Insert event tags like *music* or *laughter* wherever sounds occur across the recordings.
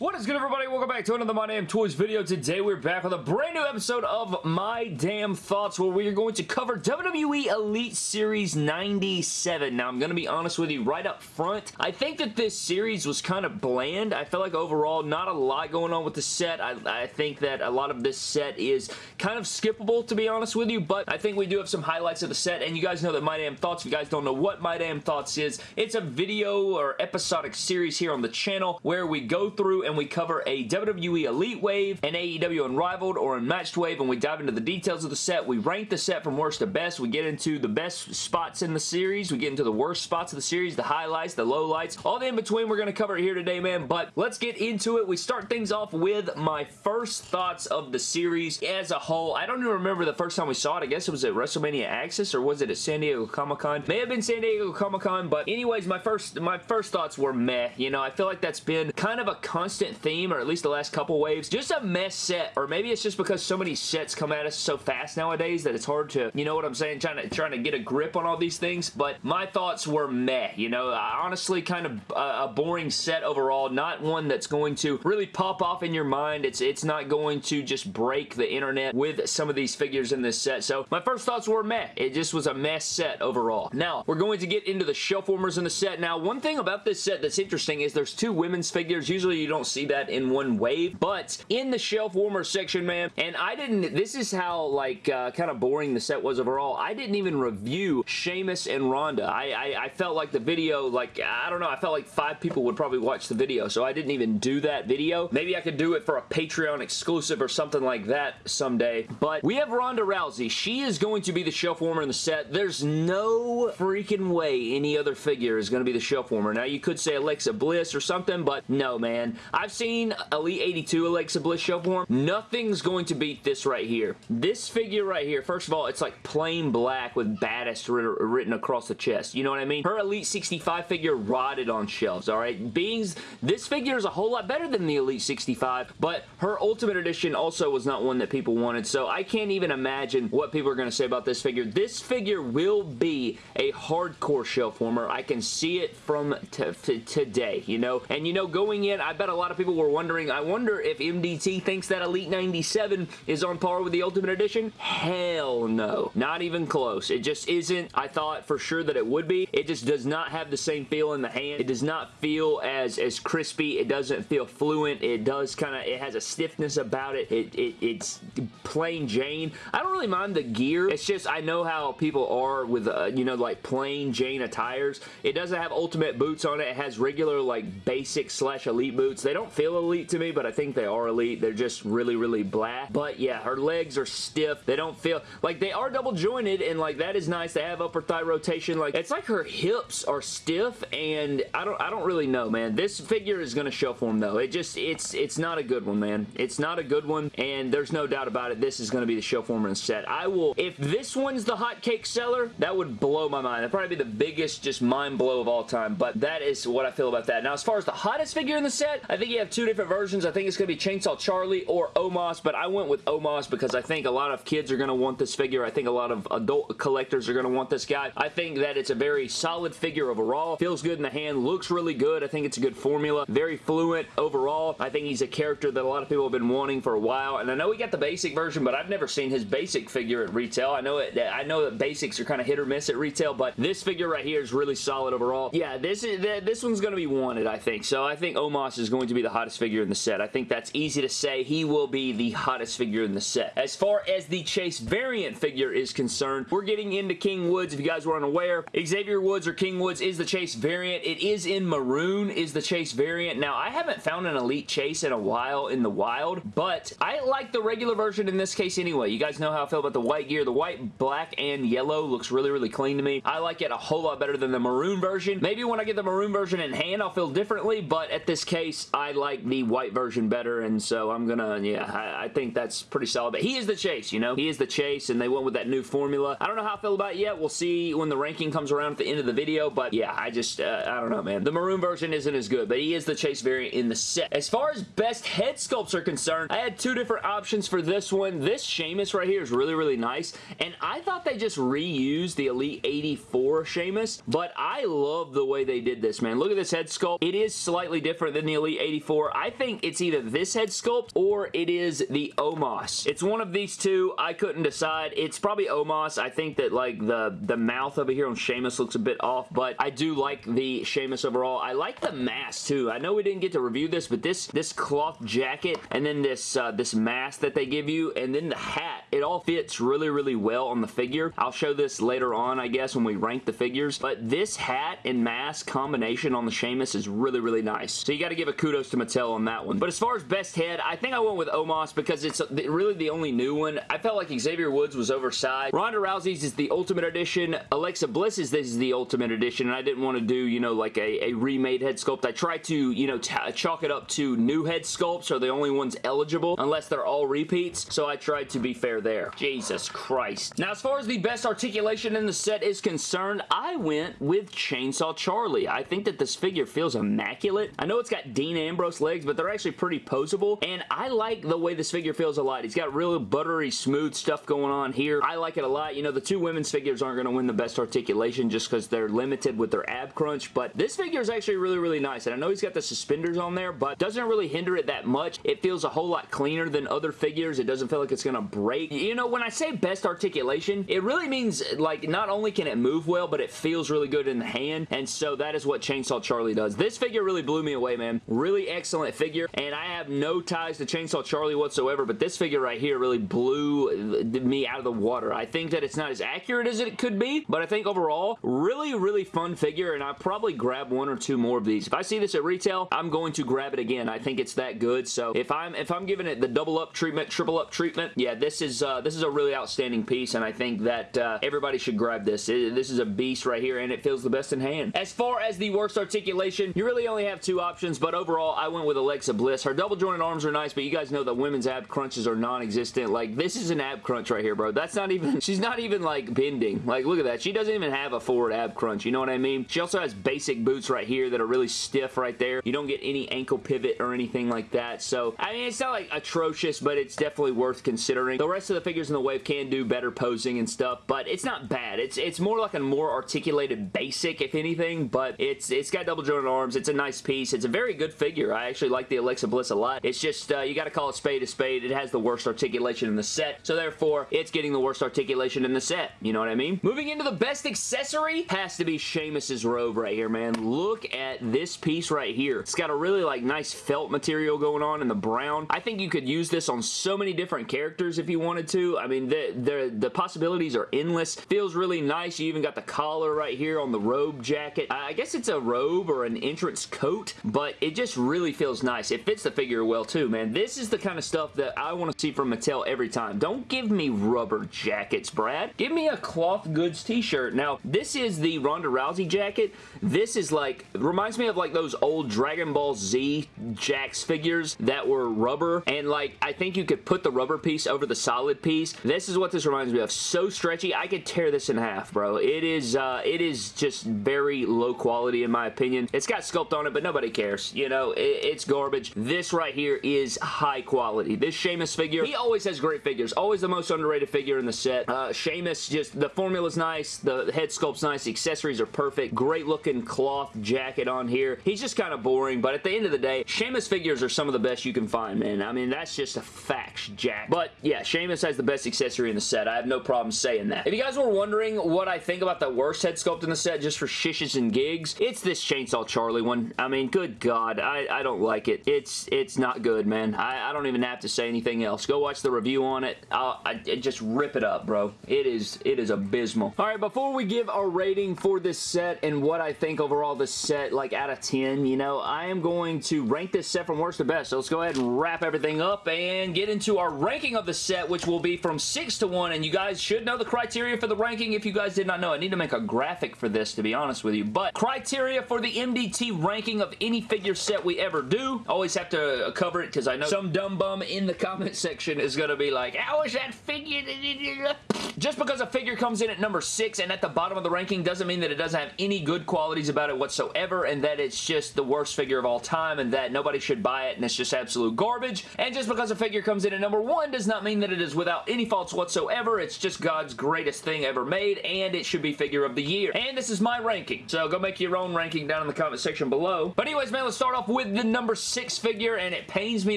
What is good everybody? Welcome back to another My Damn Toys video. Today we're back with a brand new episode of My Damn Thoughts where we are going to cover WWE Elite Series 97. Now I'm going to be honest with you right up front. I think that this series was kind of bland. I feel like overall not a lot going on with the set. I, I think that a lot of this set is kind of skippable to be honest with you, but I think we do have some highlights of the set and you guys know that My Damn Thoughts, if you guys don't know what My Damn Thoughts is, it's a video or episodic series here on the channel where we go through and we cover a WWE Elite Wave, an AEW Unrivaled, or Unmatched Wave, and we dive into the details of the set. We rank the set from worst to best. We get into the best spots in the series. We get into the worst spots of the series, the highlights, the lowlights, all the in-between we're going to cover here today, man. But let's get into it. We start things off with my first thoughts of the series as a whole. I don't even remember the first time we saw it. I guess it was at WrestleMania Access, or was it at San Diego Comic-Con? May have been San Diego Comic-Con, but anyways, my first, my first thoughts were meh. You know, I feel like that's been kind of a constant theme theme, or at least the last couple waves. Just a mess set, or maybe it's just because so many sets come at us so fast nowadays that it's hard to, you know what I'm saying, trying to, trying to get a grip on all these things, but my thoughts were meh, you know, honestly kind of a, a boring set overall, not one that's going to really pop off in your mind. It's, it's not going to just break the internet with some of these figures in this set, so my first thoughts were meh. It just was a mess set overall. Now, we're going to get into the shelf warmers in the set. Now, one thing about this set that's interesting is there's two women's figures. Usually you don't see that in one wave, but in the shelf warmer section, man, and I didn't, this is how, like, uh, kind of boring the set was overall. I didn't even review Sheamus and Ronda. I, I, I felt like the video, like, I don't know, I felt like five people would probably watch the video, so I didn't even do that video. Maybe I could do it for a Patreon exclusive or something like that someday, but we have Ronda Rousey. She is going to be the shelf warmer in the set. There's no freaking way any other figure is going to be the shelf warmer. Now, you could say Alexa Bliss or something, but no, man. I've seen Elite 82 Alexa Bliss shelf warm. Nothing's going to beat this right here. This figure right here, first of all, it's like plain black with baddest written across the chest. You know what I mean? Her Elite 65 figure rotted on shelves, alright? Beings, this figure is a whole lot better than the Elite 65, but her Ultimate Edition also was not one that people wanted, so I can't even imagine what people are going to say about this figure. This figure will be a hardcore shelf warmer. I can see it from today, you know? And you know, going in, I bet a lot of people were wondering wondering, I wonder if MDT thinks that Elite 97 is on par with the Ultimate Edition? Hell no. Not even close. It just isn't. I thought for sure that it would be. It just does not have the same feel in the hand. It does not feel as, as crispy. It doesn't feel fluent. It does kind of, it has a stiffness about it. it, it it's plain Jane. I don't really mind the gear. It's just, I know how people are with, uh, you know, like plain Jane attires. It doesn't have ultimate boots on it. It has regular, like, basic slash elite boots. They don't feel elite to me, but I think they are elite. They're just really, really black. But yeah, her legs are stiff. They don't feel, like they are double jointed and like that is nice. They have upper thigh rotation. Like it's like her hips are stiff and I don't, I don't really know, man. This figure is going to shelf warm though. It just, it's, it's not a good one, man. It's not a good one and there's no doubt about it. This is going to be the show form set. I will, if this one's the hotcake seller, that would blow my mind. That'd probably be the biggest just mind blow of all time, but that is what I feel about that. Now, as far as the hottest figure in the set, I think you have two different versions. I think it's going to be Chainsaw Charlie or Omos, but I went with Omos because I think a lot of kids are going to want this figure. I think a lot of adult collectors are going to want this guy. I think that it's a very solid figure overall. Feels good in the hand. Looks really good. I think it's a good formula. Very fluent overall. I think he's a character that a lot of people have been wanting for a while, and I know we got the basic version, but I've never seen his basic figure at retail. I know it. I know that basics are kind of hit or miss at retail, but this figure right here is really solid overall. Yeah, this is this one's going to be wanted, I think. So I think Omos is going to be the hottest figure in the set. I think that's easy to say. He will be the hottest figure in the set. As far as the Chase variant figure is concerned, we're getting into King Woods. If you guys were unaware, Xavier Woods or King Woods is the Chase variant. It is in maroon is the Chase variant. Now, I haven't found an Elite Chase in a while in the wild, but I like the regular version in this case anyway. You guys know how I feel about the white gear. The white, black, and yellow looks really, really clean to me. I like it a whole lot better than the maroon version. Maybe when I get the maroon version in hand, I'll feel differently, but at this case, I like the white version better and so I'm gonna, yeah, I, I, think that's pretty solid. But he is the chase, you know? He is the chase, and they went with that new formula. I don't know how I feel about it yet. We'll see when the ranking comes around at the end of the video, but yeah, I just, uh, I don't know, man. The maroon version isn't as good, but he is the chase variant in the set. As far as best head sculpts are concerned, I had two different options for this one. This Sheamus right here is really, really nice, and I thought they just reused the Elite 84 Sheamus, but I love the way they did this, man. Look at this head sculpt. It is slightly different than the Elite 84. I think it's either this head sculpt or it is the Omos. It's one of these two. I couldn't decide. It's probably Omos. I think that like the, the mouth over here on Sheamus looks a bit off, but I do like the Sheamus overall. I like the mask too. I know we didn't get to review this, but this this cloth jacket and then this uh, this mask that they give you and then the hat, it all fits really, really well on the figure. I'll show this later on, I guess, when we rank the figures, but this hat and mask combination on the Sheamus is really, really nice. So you got to give a kudos to Mattel on that one. But as far as best head, I think I went with Omos because it's uh, really the only new one. I felt like Xavier Woods was oversized. Ronda Rousey's is the Ultimate Edition. Alexa Bliss's this is the Ultimate Edition, and I didn't want to do, you know, like a, a remade head sculpt. I tried to, you know, chalk it up to new head sculpts are the only ones eligible, unless they're all repeats, so I tried to be fair there. Jesus Christ. Now, as far as the best articulation in the set is concerned, I went with Chainsaw Charlie. I think that this figure feels immaculate. I know it's got Dean Ambrose legs, but they're actually pretty posable, and I like the way this figure feels a lot. He's got real buttery, smooth stuff going on here. I like it a lot. You know, the two women's figures aren't going to win the best articulation just because they're limited with their ab crunch, but this figure is actually really, really nice, and I know he's got the suspenders on there, but doesn't really hinder it that much. It feels a whole lot cleaner than other figures. It doesn't feel like it's going to break. You know, when I say best articulation, it really means, like, not only can it move well, but it feels really good in the hand, and so that is what Chainsaw Charlie does. This figure really blew me away, man. Really excellent figure, and I have no ties to Chainsaw Charlie whatsoever, but this figure right here really blew me out of the water. I think that it's not as accurate as it could be, but I think overall, really, really fun figure, and I'll probably grab one or two more of these. If I see this at retail, I'm going to grab it again. I think it's that good, so if I'm if I'm giving it the double up treatment, triple up treatment, yeah, this is uh, this is a really outstanding piece, and I think that uh, everybody should grab this. It, this is a beast right here, and it feels the best in hand. As far as the worst articulation, you really only have two options, but overall, I went with Alexa Bliss. Her double jointed arms are nice, but you guys know that women's ab crunches are non-existent. Like, this is an ab crunch right here, bro. That's not even, *laughs* she's not even, like, bending. Like, look at that. She doesn't even have a forward ab crunch. You know what I mean? She also has basic boots right here that are really stiff right there. You don't get any ankle pivot or anything like that. So, I mean, it's not, like, atrocious, but it's definitely worth considering. The rest of the figures in the wave can do better posing and stuff, but it's not bad. It's it's more like a more articulated basic, if anything, but it's it's got double jointed arms. It's a nice piece. It's a very good figure. I actually like the Alexa Bliss a lot. It's just, uh, you got to call it spade a spade. It has the worst articulation in the set, so therefore, it's getting the worst articulation in the set. You know what I mean? Moving into the best accessory has to be Sheamus's robe right here, man. Look at this piece right here. It's got a really, like, nice felt material going on in the brown. I think you could use this on so many different characters if you wanted to. I mean, the, the, the possibilities are endless. Feels really nice. You even got the collar right here on the robe jacket. I guess it's a robe or an entrance coat, but it just feels nice. It fits the figure well too, man. This is the kind of stuff that I want to see from Mattel every time. Don't give me rubber jackets, Brad. Give me a cloth goods t-shirt. Now, this is the Ronda Rousey jacket. This is like, reminds me of like those old Dragon Ball Z Jakks figures that were rubber, and like, I think you could put the rubber piece over the solid piece. This is what this reminds me of. So stretchy, I could tear this in half, bro. It is, uh, it is just very low quality in my opinion. It's got sculpt on it, but nobody cares. You know, it, it's garbage. This right here is high quality. This Sheamus figure, he always has great figures. Always the most underrated figure in the set. Uh, Sheamus, just, the formula's nice. The head sculpt's nice. The accessories are perfect. Great looking cloth jacket on here. He's just kind of boring, but at the end of the day, Sheamus figures are some of the best you can find, man. I mean, that's just a fact, Jack. But yeah, Sheamus has the best accessory in the set. I have no problem saying that. If you guys were wondering what I think about the worst head sculpt in the set just for shishes and gigs, it's this Chainsaw Charlie one. I mean, good God, I, I don't like it. It's it's not good, man. I, I don't even have to say anything else. Go watch the review on it. I'll, I, just rip it up, bro. It is it is abysmal. All right, before we give our rating for this set and what I think overall this set, like out of 10, you know, I am going to rank this set from worst to best. So let's go ahead and wrap everything up and get into our ranking of the set, which will be from 6 to 1. And you guys should know the criteria for the ranking if you guys did not know. I need to make a graphic for this, to be honest with you. But criteria for the MDT ranking of any figure set we ever do. Always have to uh, cover it because I know some dumb bum in the comment *laughs* section is going to be like, how is that figure? *laughs* Just because a figure comes in at number 6 and at the bottom of the ranking doesn't mean that it doesn't have any good qualities about it whatsoever and that it's just the worst figure of all time and that nobody should buy it and it's just absolute garbage. And just because a figure comes in at number 1 does not mean that it is without any faults whatsoever. It's just God's greatest thing ever made and it should be figure of the year. And this is my ranking. So go make your own ranking down in the comment section below. But anyways, man, let's start off with with the number six figure, and it pains me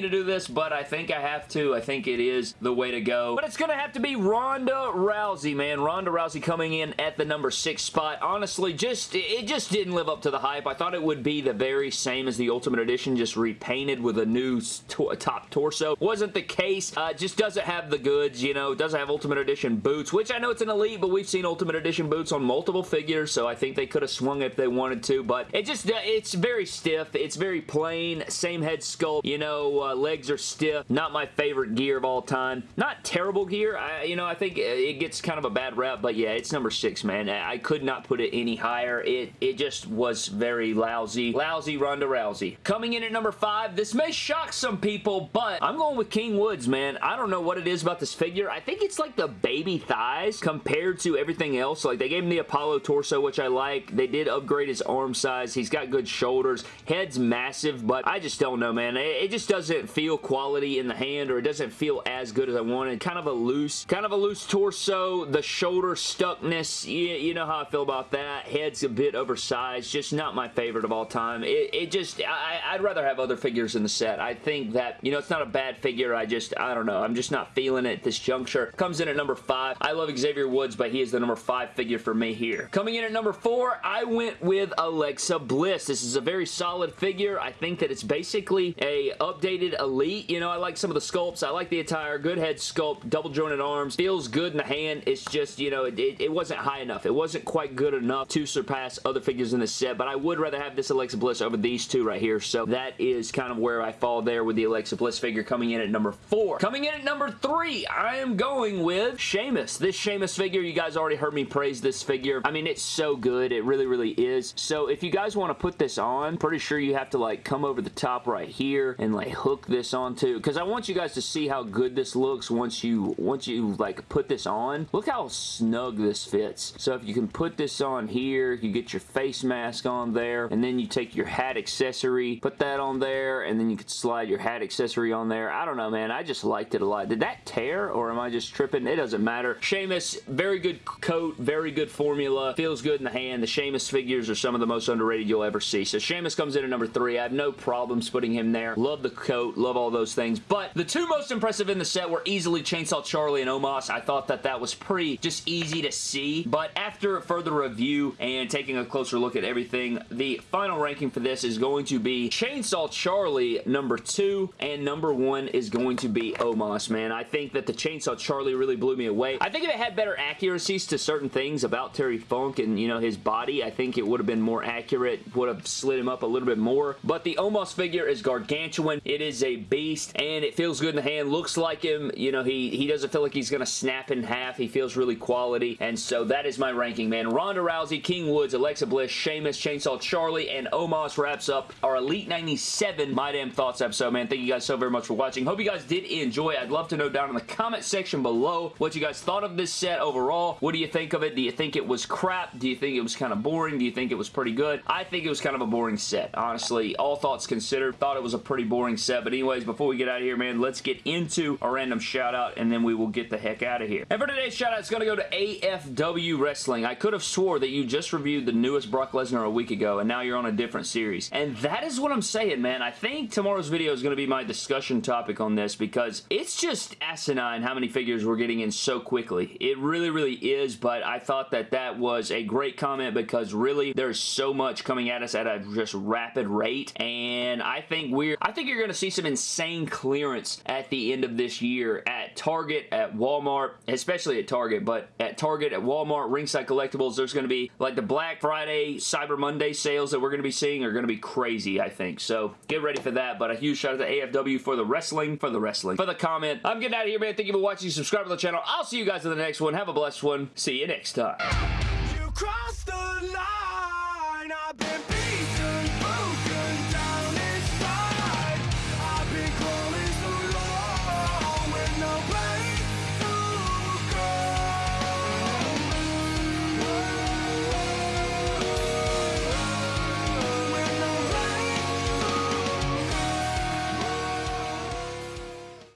to do this, but I think I have to. I think it is the way to go. But it's going to have to be Ronda Rousey, man. Ronda Rousey coming in at the number six spot. Honestly, just it just didn't live up to the hype. I thought it would be the very same as the Ultimate Edition, just repainted with a new to top torso. Wasn't the case. Uh, just doesn't have the goods, you know. Doesn't have Ultimate Edition boots, which I know it's an Elite, but we've seen Ultimate Edition boots on multiple figures, so I think they could have swung if they wanted to, but it just, uh, it's very stiff. It's very plain. Same head sculpt. You know, uh, legs are stiff. Not my favorite gear of all time. Not terrible gear. I, you know, I think it gets kind of a bad rep, but yeah, it's number six, man. I could not put it any higher. It, it just was very lousy. Lousy Ronda Rousey. Coming in at number five, this may shock some people, but I'm going with King Woods, man. I don't know what it is about this figure. I think it's like the baby thighs compared to everything else. Like, they gave him the Apollo torso, which I like. They did upgrade his arm size. He's got good shoulders. Head's massive, but I just don't know, man. It, it just doesn't feel quality in the hand, or it doesn't feel as good as I wanted. Kind of a loose, kind of a loose torso. The shoulder stuckness, you, you know how I feel about that. Head's a bit oversized. Just not my favorite of all time. It, it just, I, I'd rather have other figures in the set. I think that, you know, it's not a bad figure. I just, I don't know. I'm just not feeling it at this juncture. Comes in at number five. I love Xavier Woods, but he is the number five figure for me here. Coming in at number four, I went with Alexa Bliss. This is a very solid figure. I think that it's basically a updated Elite. You know, I like some of the sculpts. I like the attire. Good head sculpt. Double jointed arms. Feels good in the hand. It's just, you know, it, it, it wasn't high enough. It wasn't quite good enough to surpass other figures in the set, but I would rather have this Alexa Bliss over these two right here, so that is kind of where I fall there with the Alexa Bliss figure coming in at number four. Coming in at number three, I am going with Sheamus. This Sheamus figure, you guys already heard me praise this figure. I mean, it's so good. It really, really is. So if you guys want to put this on, pretty sure you have to like come over the top right here and like hook this onto, because I want you guys to see how good this looks once you, once you like put this on. Look how snug this fits. So if you can put this on here, you get your face mask on there, and then you take your hat accessory, put that on there, and then you can slide your hat accessory on there. I don't know, man. I just liked it a lot. Did that tear, or am I just tripping? It doesn't matter. Sheamus, very good coat, very good formula, feels good in the hand. The Sheamus figures are some of the most underrated you'll ever see. So Sheamus comes in at number three. I have no problems putting him there. Love the coat, love all those things. But the two most impressive in the set were easily Chainsaw Charlie and Omos. I thought that that was pretty just easy to see. But after a further review and taking a closer look at everything, the final ranking for this is going to be Chainsaw Charlie number two, and number one is going to be Omos, man. I think that the Chainsaw Charlie really blew me away. I think if it had better accuracies to certain things about Terry Funk and, you know, his body, I think it would have been more accurate, would have slid him up a little bit more. But the Omos figure is gargantuan. It is a beast, and it feels good in the hand. Looks like him. You know, he, he doesn't feel like he's going to snap in half. He feels really quality, and so that is my ranking, man. Ronda Rousey, King Woods, Alexa Bliss, Sheamus, Chainsaw Charlie, and Omos wraps up our Elite 97 My Damn Thoughts episode, man. Thank you guys so very much for watching. Hope you guys did enjoy. I'd love to know down in the comment section below what you guys thought of this set overall. What do you think of it? Do you think it was crap? Do you think it was kind of boring? Do you think it was pretty good? I think it was kind of a boring set, honestly. All thoughts considered, thought it was a pretty boring set. But anyways, before we get out of here, man, let's get into a random shout out and then we will get the heck out of here. And for today's shout out, it's going to go to AFW Wrestling. I could have swore that you just reviewed the newest Brock Lesnar a week ago and now you're on a different series. And that is what I'm saying, man. I think tomorrow's video is going to be my discussion topic on this because it's just asinine how many figures we're getting in so quickly. It really, really is, but I thought that that was a great comment because really there's so much coming at us at a just rapid rate and I think we're I think you're going to see some insane clearance at the end of this year at Target, at Walmart, especially at Target, but at Target, at Walmart, Ringside Collectibles, there's going to be like the Black Friday, Cyber Monday sales that we're going to be seeing are going to be crazy, I think. So get ready for that, but a huge shout out to AFW for the wrestling, for the wrestling, for the comment. I'm getting out of here, man. Thank you for watching. Subscribe to the channel. I'll see you guys in the next one. Have a blessed one. See you next time.